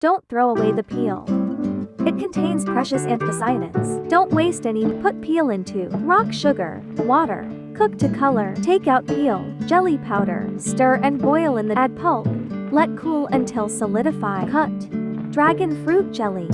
Don't throw away the peel. It contains precious anthocyanins. Don't waste any. Put peel into rock sugar, water, cook to color. Take out peel, jelly powder, stir and boil in the add pulp. Let cool until solidify. Cut. Dragon fruit jelly.